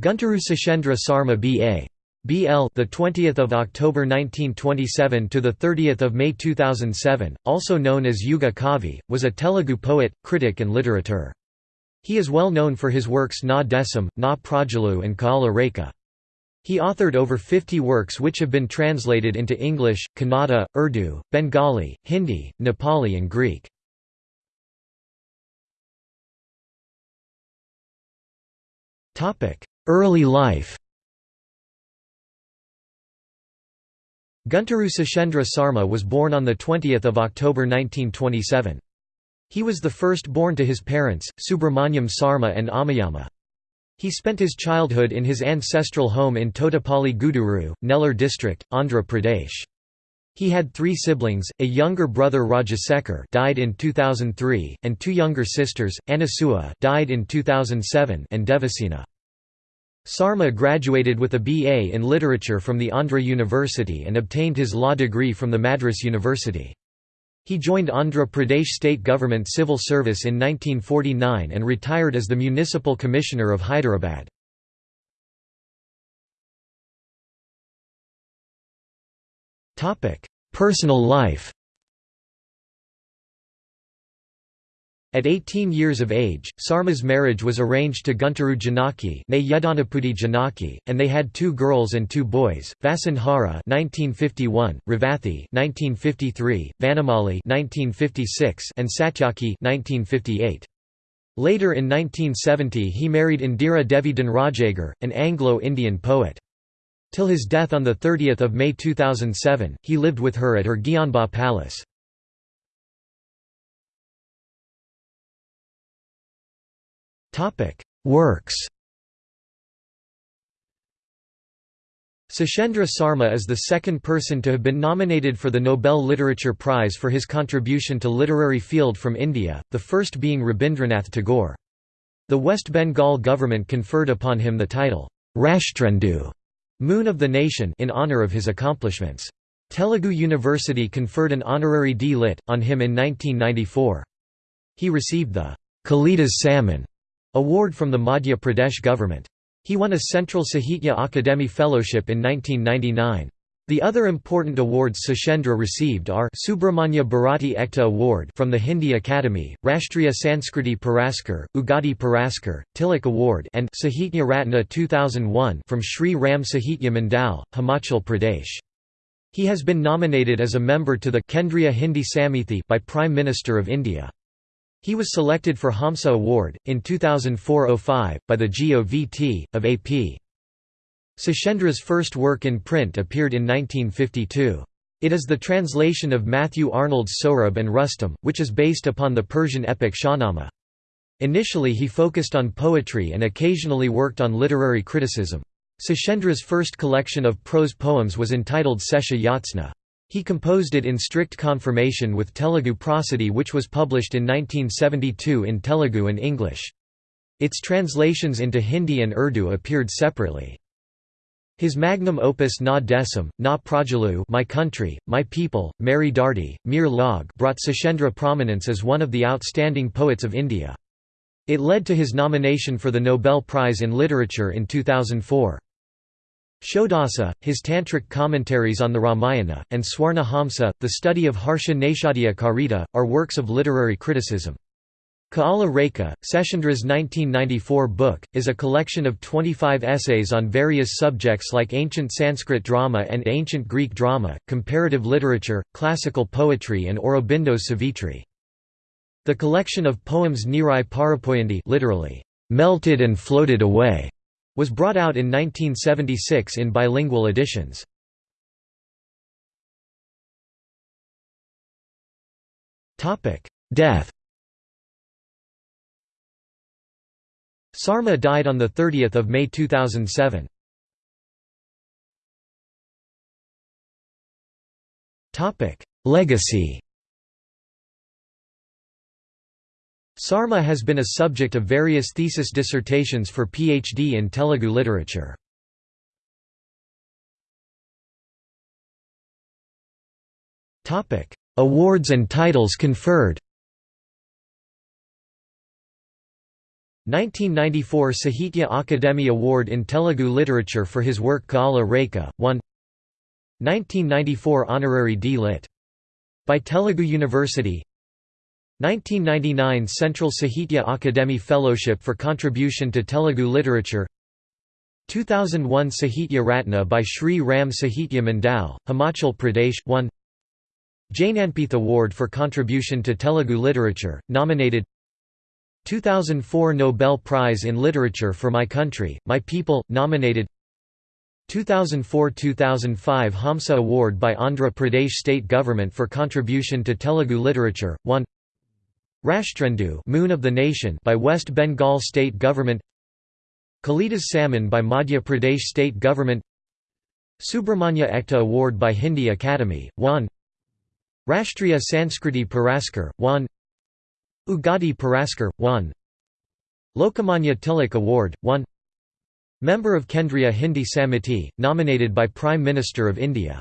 Gunturu Seshendra Sarma B.A. BL the 20th of October 1927 to the 30th of May 2007 also known as Yuga Kavi was a Telugu poet critic and literature. He is well known for his works Na Desam Na Prajalu and Kaala Rekha. He authored over 50 works which have been translated into English Kannada Urdu Bengali Hindi Nepali and Greek. Topic Early life Gunturu Seshendra Sarma was born on 20 October 1927. He was the first born to his parents, Subramanyam Sarma and Amayama. He spent his childhood in his ancestral home in Totapalli Guduru, Nellore district, Andhra Pradesh. He had three siblings, a younger brother Rajasekhar died in 2003, and two younger sisters, Anasua died in 2007 and Devasena. Sarma graduated with a BA in Literature from the Andhra University and obtained his law degree from the Madras University. He joined Andhra Pradesh state government civil service in 1949 and retired as the Municipal Commissioner of Hyderabad. Personal life At 18 years of age, Sarma's marriage was arranged to Gunturu Janaki, and they had two girls and two boys, Vasundhara 1951, Ravathi 1953, Vanamali 1956, and Satyaki 1958. Later in 1970 he married Indira Devi Dhanrajagir, an Anglo-Indian poet. Till his death on 30 May 2007, he lived with her at her Gyanba palace. Works Seshendra Sarma is the second person to have been nominated for the Nobel Literature Prize for his contribution to literary field from India, the first being Rabindranath Tagore. The West Bengal government conferred upon him the title, Rashtrendu Moon of the Nation in honour of his accomplishments. Telugu University conferred an honorary D.Lit. on him in 1994. He received the Kalidas Samman Award from the Madhya Pradesh government. He won a Central Sahitya Akademi Fellowship in 1999. The other important awards Seshendra received are Subramanya Bharati Ekta Award from the Hindi Academy, Rashtriya Sanskriti Puraskar, Ugadi Puraskar, Tilak Award and Sahitya Ratna 2001 from Sri Ram Sahitya Mandal, Himachal Pradesh. He has been nominated as a member to the Kendriya Hindi Samithi by Prime Minister of India. He was selected for Hamsa Award, in 2004–05, by the GOVT, of AP. Seshendra's first work in print appeared in 1952. It is the translation of Matthew Arnold's Sohrab and Rustum, which is based upon the Persian epic Shahnameh. Initially he focused on poetry and occasionally worked on literary criticism. Seshendra's first collection of prose poems was entitled Sesha Yatsna. He composed it in strict conformation with Telugu prosody which was published in 1972 in Telugu and English. Its translations into Hindi and Urdu appeared separately. His magnum opus Na Desam, Na Prajalu My Country, My People, Meri Dardi, Mir Log brought Seshendra prominence as one of the outstanding poets of India. It led to his nomination for the Nobel Prize in Literature in 2004. Shodasa, his tantric commentaries on the Ramayana, and Swarnahamsa, the study of Harsha Naishadhya Charita, are works of literary criticism. Kaala Rekha, Seshendra's 1994 book, is a collection of 25 essays on various subjects like ancient Sanskrit drama and ancient Greek drama, comparative literature, classical poetry and Aurobindo's Savitri. The collection of poems Nirai Parapoyandi literally, melted and floated away, was brought out in 1976 in bilingual editions. Death Sarma died on 30 May 2007. Legacy Sarma has been a subject of various thesis dissertations for PhD in Telugu literature. Awards and titles conferred 1994 Sahitya Akademi Award in Telugu Literature for his work Kaala Rekha, 1 1994 Honorary D. Lit. By Telugu University 1999 Central Sahitya Akademi Fellowship for contribution to Telugu literature. 2001 Sahitya Ratna by Sri Ram Sahitya Mandal, Himachal Pradesh 1 Jnanpith Award for contribution to Telugu literature, nominated. 2004 Nobel Prize in Literature for My Country, My People, nominated. 2004–2005 Hamsa Award by Andhra Pradesh State Government for contribution to Telugu literature, 1 Rashtrendu Moon of the Nation by West Bengal State Government. Kalidas Samman by Madhya Pradesh State Government. Subramanya Ekta Award by Hindi Academy, 1 Rashtriya Sanskriti Puraskar, 1 Ugadi Puraskar, 1 Lokmanya Tilak Award, 1 Member of Kendriya Hindi Samiti, nominated by Prime Minister of India